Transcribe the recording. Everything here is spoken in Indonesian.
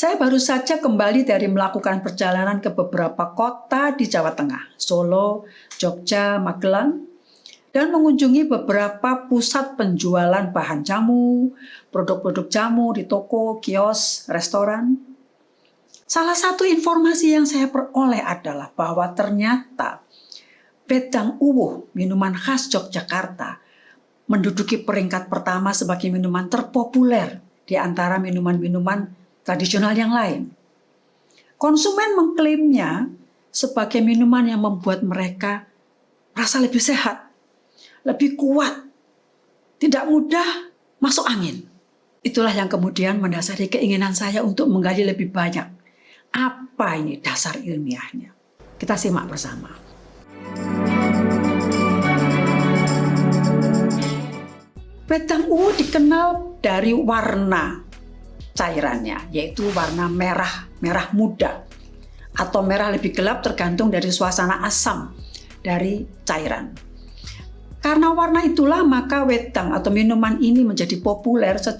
Saya baru saja kembali dari melakukan perjalanan ke beberapa kota di Jawa Tengah, Solo, Jogja, Magelang, dan mengunjungi beberapa pusat penjualan bahan jamu, produk-produk jamu di toko, kios, restoran. Salah satu informasi yang saya peroleh adalah bahwa ternyata Wedang Uwuh, minuman khas Yogyakarta, menduduki peringkat pertama sebagai minuman terpopuler di antara minuman-minuman tradisional yang lain. Konsumen mengklaimnya sebagai minuman yang membuat mereka merasa lebih sehat, lebih kuat, tidak mudah masuk angin. Itulah yang kemudian mendasari keinginan saya untuk menggali lebih banyak. Apa ini dasar ilmiahnya? Kita simak bersama. Wedang ungu dikenal dari warna cairannya, yaitu warna merah, merah muda, atau merah lebih gelap tergantung dari suasana asam dari cairan. Karena warna itulah maka wedang atau minuman ini menjadi populer